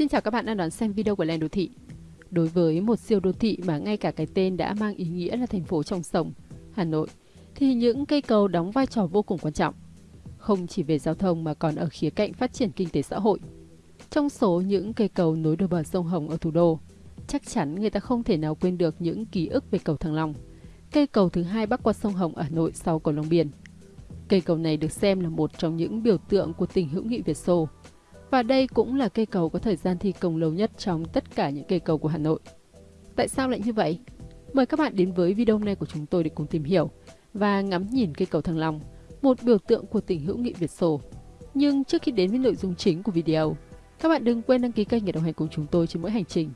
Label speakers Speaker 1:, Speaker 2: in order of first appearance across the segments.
Speaker 1: Xin chào các bạn đang đón xem video của Len Đô Thị. Đối với một siêu đô thị mà ngay cả cái tên đã mang ý nghĩa là thành phố trong sông, Hà Nội, thì những cây cầu đóng vai trò vô cùng quan trọng. Không chỉ về giao thông mà còn ở khía cạnh phát triển kinh tế xã hội. Trong số những cây cầu nối đôi bờ sông Hồng ở thủ đô, chắc chắn người ta không thể nào quên được những ký ức về cầu Thăng Long, cây cầu thứ hai bắc qua sông Hồng ở Hà Nội sau cầu Long Biên. Cây cầu này được xem là một trong những biểu tượng của tình hữu nghị Việt Xô, và đây cũng là cây cầu có thời gian thi công lâu nhất trong tất cả những cây cầu của Hà Nội. Tại sao lại như vậy? Mời các bạn đến với video hôm nay của chúng tôi để cùng tìm hiểu và ngắm nhìn cây cầu Thăng Long, một biểu tượng của tình hữu nghị Việt Xô. Nhưng trước khi đến với nội dung chính của video, các bạn đừng quên đăng ký kênh để đồng hành cùng chúng tôi trên mỗi hành trình.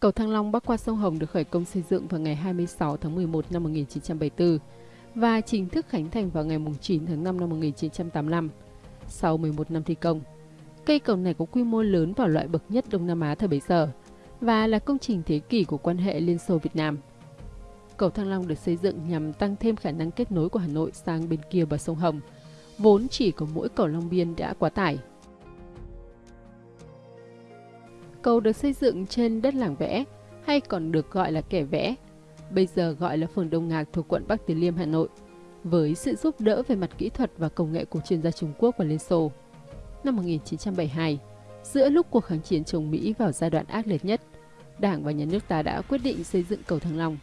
Speaker 1: Cầu Thăng Long bắc qua sông Hồng được khởi công xây dựng vào ngày 26 tháng 11 năm 1974 và chính thức khánh thành vào ngày 9 tháng 5 năm 1985. Sau 11 năm thi công, cây cầu này có quy mô lớn và loại bậc nhất Đông Nam Á thời bấy giờ và là công trình thế kỷ của quan hệ Liên Xô Việt Nam. Cầu Thăng Long được xây dựng nhằm tăng thêm khả năng kết nối của Hà Nội sang bên kia bờ sông Hồng, vốn chỉ có mỗi cầu Long Biên đã quá tải. Cầu được xây dựng trên đất làng vẽ, hay còn được gọi là kẻ vẽ, bây giờ gọi là phường Đông Ngạc thuộc quận Bắc Từ Liêm, Hà Nội, với sự giúp đỡ về mặt kỹ thuật và công nghệ của chuyên gia Trung Quốc và Liên Xô. Năm 1972, giữa lúc cuộc kháng chiến chống Mỹ vào giai đoạn ác liệt nhất, Đảng và Nhà nước ta đã quyết định xây dựng cầu Thăng Long,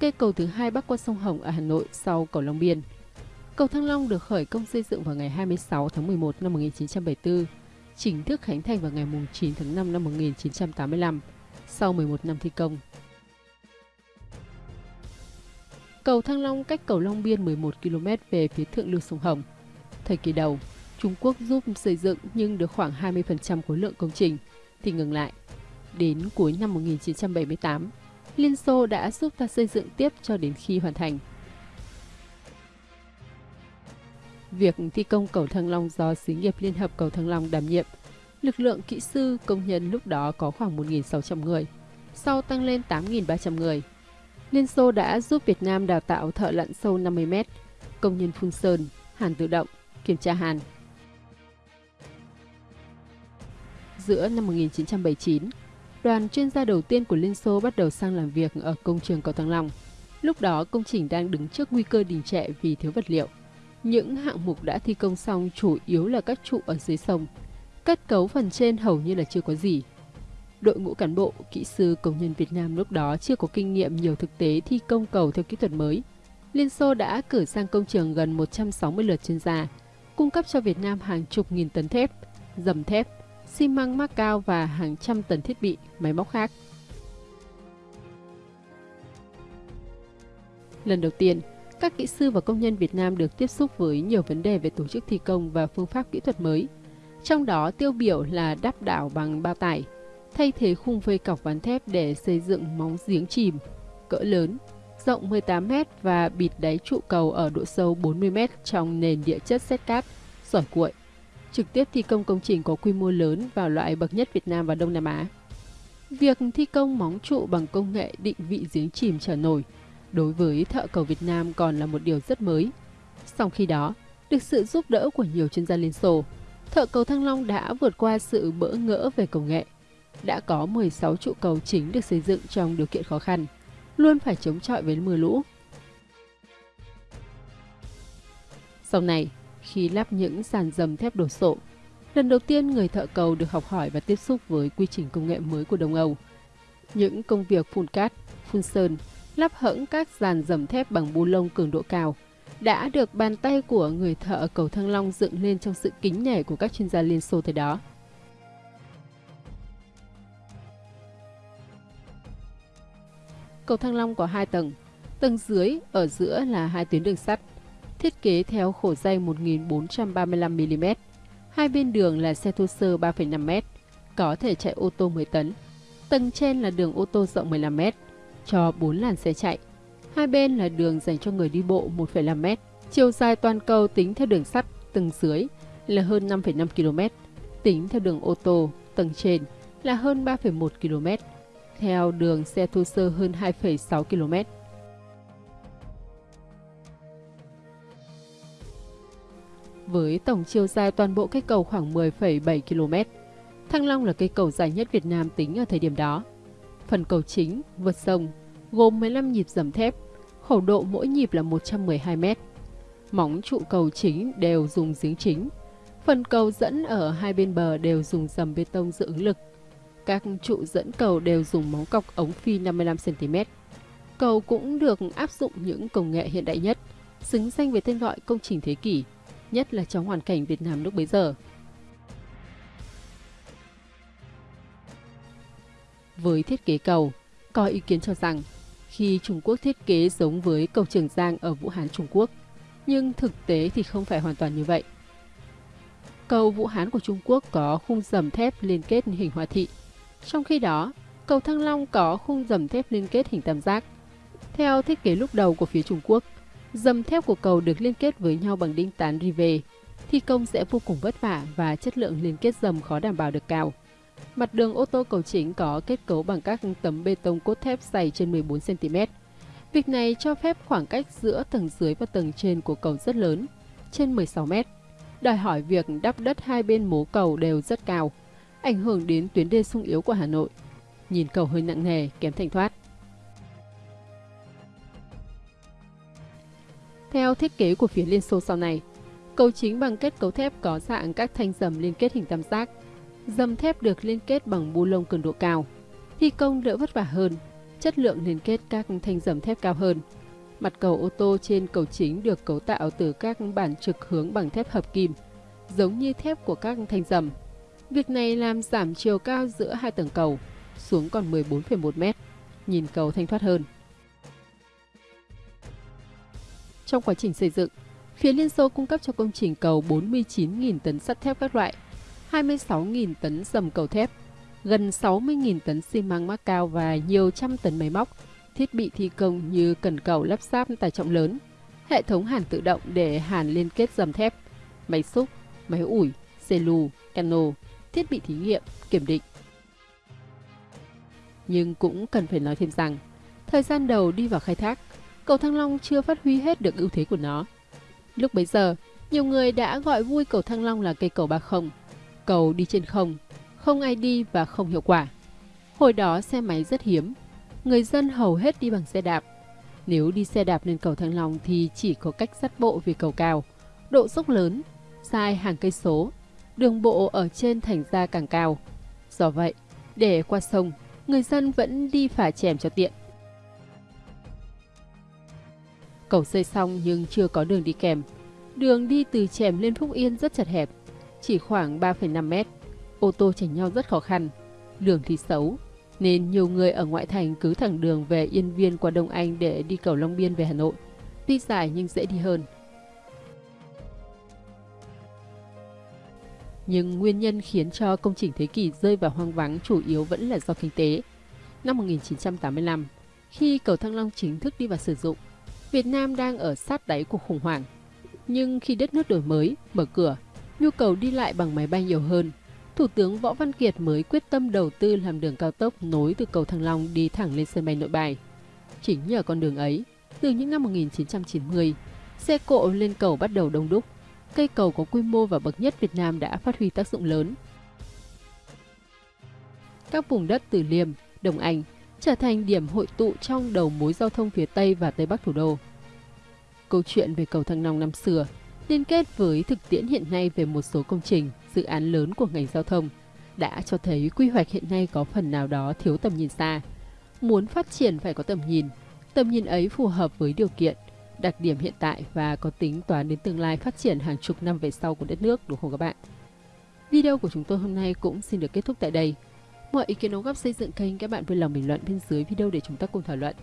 Speaker 1: cây cầu thứ hai bắc qua sông Hồng ở Hà Nội sau cầu Long Biên. Cầu Thăng Long được khởi công xây dựng vào ngày 26 tháng 11 năm 1974 chính thức khánh thành vào ngày 9 tháng 5 năm 1985, sau 11 năm thi công. Cầu Thăng Long cách cầu Long Biên 11 km về phía thượng lưu sông Hồng. Thời kỳ đầu, Trung Quốc giúp xây dựng nhưng được khoảng 20% khối lượng công trình thì ngừng lại. Đến cuối năm 1978, Liên Xô đã giúp ta xây dựng tiếp cho đến khi hoàn thành. Việc thi công cầu Thăng Long do xí nghiệp Liên hợp cầu Thăng Long đảm nhiệm. Lực lượng kỹ sư công nhân lúc đó có khoảng 1.600 người, sau tăng lên 8.300 người. Liên Xô đã giúp Việt Nam đào tạo thợ lặn sâu 50 mét, công nhân phun sơn, hàn tự động, kiểm tra hàn. Giữa năm 1979, đoàn chuyên gia đầu tiên của Liên Xô bắt đầu sang làm việc ở công trường cầu Thăng Long. Lúc đó công trình đang đứng trước nguy cơ đình trệ vì thiếu vật liệu. Những hạng mục đã thi công xong chủ yếu là các trụ ở dưới sông. Kết cấu phần trên hầu như là chưa có gì. Đội ngũ cán bộ, kỹ sư, công nhân Việt Nam lúc đó chưa có kinh nghiệm nhiều thực tế thi công cầu theo kỹ thuật mới. Liên Xô đã cử sang công trường gần 160 lượt chuyên gia, cung cấp cho Việt Nam hàng chục nghìn tấn thép, dầm thép, xi măng mắc cao và hàng trăm tấn thiết bị, máy móc khác. Lần đầu tiên, các kỹ sư và công nhân Việt Nam được tiếp xúc với nhiều vấn đề về tổ chức thi công và phương pháp kỹ thuật mới. Trong đó tiêu biểu là đắp đảo bằng bao tải, thay thế khung vây cọc ván thép để xây dựng móng giếng chìm cỡ lớn, rộng 18m và bịt đáy trụ cầu ở độ sâu 40m trong nền địa chất xét cát, sỏi cuội. Trực tiếp thi công công trình có quy mô lớn vào loại bậc nhất Việt Nam và Đông Nam Á. Việc thi công móng trụ bằng công nghệ định vị giếng chìm trở nổi đối với thợ cầu Việt Nam còn là một điều rất mới. Sau khi đó, được sự giúp đỡ của nhiều chuyên gia Liên Xô, thợ cầu Thăng Long đã vượt qua sự bỡ ngỡ về công nghệ. Đã có 16 trụ cầu chính được xây dựng trong điều kiện khó khăn, luôn phải chống chọi với mưa lũ. Sau này, khi lắp những sàn dầm thép đổ sộ, lần đầu tiên người thợ cầu được học hỏi và tiếp xúc với quy trình công nghệ mới của Đông Âu. Những công việc phun cát, phun sơn lắp hẫng các dàn dầm thép bằng bu lông cường độ cao đã được bàn tay của người thợ cầu Thăng Long dựng lên trong sự kính nể của các chuyên gia Liên Xô thời đó. Cầu Thăng Long có hai tầng, tầng dưới ở giữa là hai tuyến đường sắt, thiết kế theo khổ dây 1435mm. Hai bên đường là xe thô sơ 3,5m, có thể chạy ô tô 10 tấn. Tầng trên là đường ô tô rộng 15m, cho 4 làn xe chạy. Hai bên là đường dành cho người đi bộ 1,5 m. Chiều dài toàn cầu tính theo đường sắt tầng dưới là hơn 5,5 km, tính theo đường ô tô tầng trên là hơn 3,1 km, theo đường xe thô sơ hơn 2,6 km. Với tổng chiều dài toàn bộ cây cầu khoảng 10,7 km, Thăng Long là cây cầu dài nhất Việt Nam tính ở thời điểm đó. Phần cầu chính, vượt sông, gồm 15 nhịp dầm thép, khẩu độ mỗi nhịp là 112 m. Móng trụ cầu chính đều dùng giếng chính. Phần cầu dẫn ở hai bên bờ đều dùng dầm bê tông dự ứng lực. Các trụ dẫn cầu đều dùng móng cọc ống phi 55cm. Cầu cũng được áp dụng những công nghệ hiện đại nhất, xứng danh với tên gọi công trình thế kỷ, nhất là trong hoàn cảnh Việt Nam lúc bấy giờ. Với thiết kế cầu, có ý kiến cho rằng khi Trung Quốc thiết kế giống với cầu Trường Giang ở Vũ Hán Trung Quốc, nhưng thực tế thì không phải hoàn toàn như vậy. Cầu Vũ Hán của Trung Quốc có khung dầm thép liên kết hình hoa thị, trong khi đó, cầu Thăng Long có khung dầm thép liên kết hình tam giác. Theo thiết kế lúc đầu của phía Trung Quốc, dầm thép của cầu được liên kết với nhau bằng đinh tán rive, thi công sẽ vô cùng vất vả và chất lượng liên kết dầm khó đảm bảo được cao. Mặt đường ô tô cầu chính có kết cấu bằng các tấm bê tông cốt thép dày trên 14cm. Việc này cho phép khoảng cách giữa tầng dưới và tầng trên của cầu rất lớn, trên 16m, đòi hỏi việc đắp đất hai bên mố cầu đều rất cao, ảnh hưởng đến tuyến đê sung yếu của Hà Nội. Nhìn cầu hơi nặng nề, kém thanh thoát. Theo thiết kế của phía Liên Xô sau này, cầu chính bằng kết cấu thép có dạng các thanh dầm liên kết hình tam giác, Dầm thép được liên kết bằng bu lông cường độ cao. Thi công đỡ vất vả hơn, chất lượng liên kết các thanh dầm thép cao hơn. Mặt cầu ô tô trên cầu chính được cấu tạo từ các bản trực hướng bằng thép hợp kim, giống như thép của các thanh dầm. Việc này làm giảm chiều cao giữa hai tầng cầu xuống còn 14,1 m, nhìn cầu thanh thoát hơn. Trong quá trình xây dựng, phía Liên Xô cung cấp cho công trình cầu 49.000 tấn sắt thép các loại 26.000 tấn dầm cầu thép, gần 60.000 tấn xi măng mắc cao và nhiều trăm tấn máy móc, thiết bị thi công như cần cầu lắp ráp tải trọng lớn, hệ thống hàn tự động để hàn liên kết dầm thép, máy xúc, máy ủi, xe lù, cano, thiết bị thí nghiệm, kiểm định. Nhưng cũng cần phải nói thêm rằng, thời gian đầu đi vào khai thác, cầu Thăng Long chưa phát huy hết được ưu thế của nó. Lúc bấy giờ, nhiều người đã gọi vui cầu Thăng Long là cây cầu ba không, cầu đi trên không, không ai đi và không hiệu quả. Hồi đó xe máy rất hiếm, người dân hầu hết đi bằng xe đạp. Nếu đi xe đạp lên cầu Thăng Long thì chỉ có cách dắt bộ vì cầu cao, độ dốc lớn, dài hàng cây số, đường bộ ở trên thành ra càng cao. Do vậy, để qua sông, người dân vẫn đi phà chèm cho tiện. Cầu xây xong nhưng chưa có đường đi kèm. Đường đi từ chèm lên Phúc Yên rất chật hẹp, chỉ khoảng 3,5 mét. Ô tô chảnh nhau rất khó khăn, đường thì xấu, nên nhiều người ở ngoại thành cứ thẳng đường về Yên Viên qua Đông Anh để đi cầu Long Biên về Hà Nội. Tuy dài nhưng dễ đi hơn. Nhưng nguyên nhân khiến cho công trình thế kỷ rơi vào hoang vắng chủ yếu vẫn là do kinh tế. Năm 1985, khi cầu Thăng Long chính thức đi vào sử dụng, Việt Nam đang ở sát đáy cuộc khủng hoảng. Nhưng khi đất nước đổi mới, mở cửa, nhu cầu đi lại bằng máy bay nhiều hơn. Thủ tướng Võ Văn Kiệt mới quyết tâm đầu tư làm đường cao tốc nối từ cầu Thăng Long đi thẳng lên sân bay nội bài. Chính nhờ con đường ấy, từ những năm 1990, xe cộ lên cầu bắt đầu đông đúc. Cây cầu có quy mô và bậc nhất Việt Nam đã phát huy tác dụng lớn. Các vùng đất Từ Liêm, Đồng Anh trở thành điểm hội tụ trong đầu mối giao thông phía Tây và Tây Bắc thủ đô. Câu chuyện về cầu Thăng Long năm xưa liên kết với thực tiễn hiện nay về một số công trình, dự án lớn của ngành giao thông đã cho thấy quy hoạch hiện nay có phần nào đó thiếu tầm nhìn xa. Muốn phát triển phải có tầm nhìn, tầm nhìn ấy phù hợp với điều kiện, đặc điểm hiện tại và có tính toán đến tương lai phát triển hàng chục năm về sau của đất nước, đúng không các bạn? Video của chúng tôi hôm nay cũng xin được kết thúc tại đây. Mọi ý kiến đóng góp xây dựng kênh các bạn vui lòng bình luận bên dưới video để chúng ta cùng thảo luận.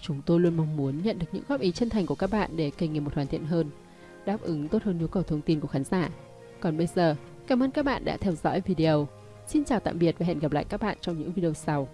Speaker 1: Chúng tôi luôn mong muốn nhận được những góp ý chân thành của các bạn để kênh ngày một hoàn thiện hơn đáp ứng tốt hơn nhu cầu thông tin của khán giả. Còn bây giờ, cảm ơn các bạn đã theo dõi video. Xin chào tạm biệt và hẹn gặp lại các bạn trong những video sau.